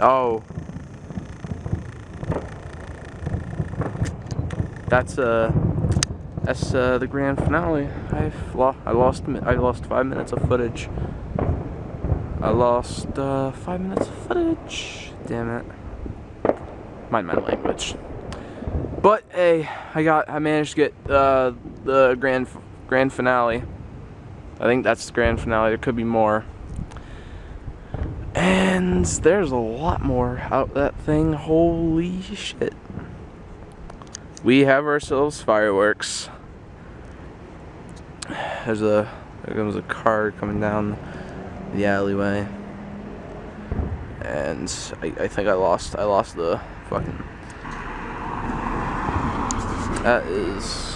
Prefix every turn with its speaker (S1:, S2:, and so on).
S1: Oh. That's uh that's uh, the grand finale. I've lo I lost I lost five minutes of footage. I lost uh, five minutes of footage. Damn it. Mind my language. But hey, I got I managed to get uh, the grand grand finale. I think that's the grand finale. There could be more. And there's a lot more out that thing. Holy shit. We have ourselves fireworks. There's a there comes a car coming down the alleyway. And I, I think I lost I lost the fucking that is